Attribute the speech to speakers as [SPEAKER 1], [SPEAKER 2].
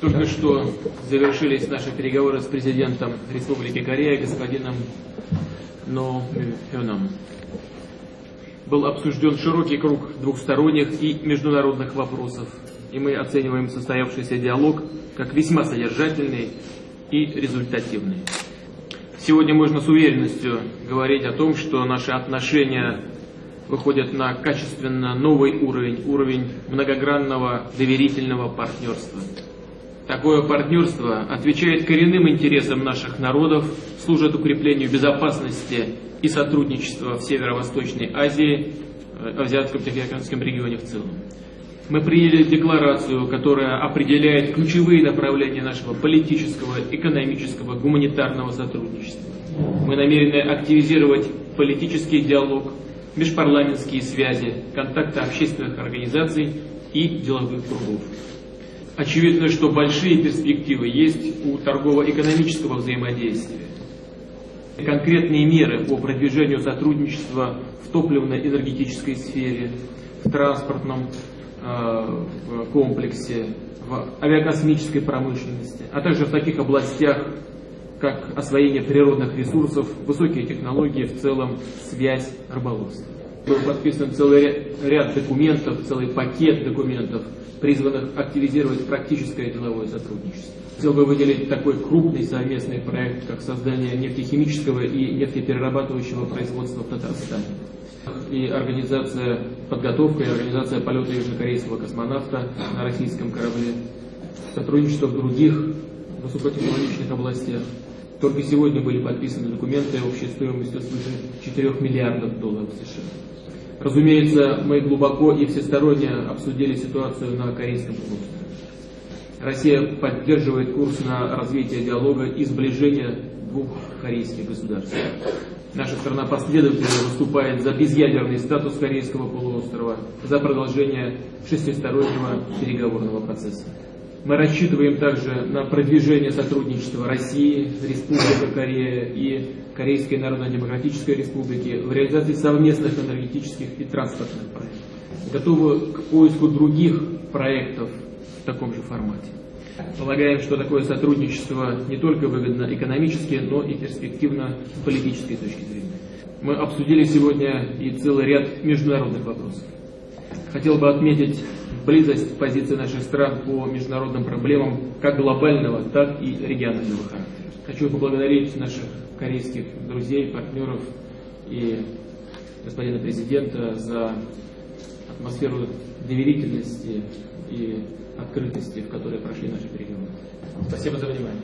[SPEAKER 1] Только что завершились наши переговоры с президентом Республики Корея господином Но Хёном. Был обсужден широкий круг двухсторонних и международных вопросов, и мы оцениваем состоявшийся диалог как весьма содержательный и результативный. Сегодня можно с уверенностью говорить о том, что наши отношения выходят на качественно новый уровень, уровень многогранного доверительного партнерства. Такое партнерство отвечает коренным интересам наших народов, служит укреплению безопасности и сотрудничества в Северо-Восточной Азии, э, Азиатско-Тихоокеанском регионе в целом. Мы приняли декларацию, которая определяет ключевые направления нашего политического, экономического, гуманитарного сотрудничества. Мы намерены активизировать политический диалог, межпарламентские связи, контакты общественных организаций и деловых кругов. Очевидно, что большие перспективы есть у торгово-экономического взаимодействия. Конкретные меры по продвижению сотрудничества в топливно-энергетической сфере, в транспортном э, комплексе, в авиакосмической промышленности, а также в таких областях, как освоение природных ресурсов, высокие технологии, в целом связь, рыболовство. Был подписан целый ряд документов, целый пакет документов, призванных активизировать практическое деловое сотрудничество. Хотел бы выделить такой крупный совместный проект, как создание нефтехимического и нефтеперерабатывающего производства в Татарстане. И организация подготовка и организация полета южнокорейского космонавта на российском корабле. Сотрудничество в других высокотехнологичных областях. Только сегодня были подписаны документы общей стоимостью свыше 4 миллиардов долларов США. Разумеется, мы глубоко и всесторонне обсудили ситуацию на Корейском полуострове. Россия поддерживает курс на развитие диалога и сближение двух корейских государств. Наша страна последовательно выступает за безъядерный статус Корейского полуострова, за продолжение шестистороннего переговорного процесса. Мы рассчитываем также на продвижение сотрудничества России, Республики Корея и Корейской Народно-Демократической Республики в реализации совместных энергетических и транспортных проектов. Готовы к поиску других проектов в таком же формате. Полагаем, что такое сотрудничество не только выгодно экономически, но и перспективно с политической точки зрения. Мы обсудили сегодня и целый ряд международных вопросов. Хотел бы отметить близость позиции наших стран по международным проблемам как глобального, так и регионального характера. Хочу поблагодарить наших корейских друзей, партнеров и господина президента за атмосферу доверительности и открытости, в которой прошли наши переговоры. Спасибо за внимание.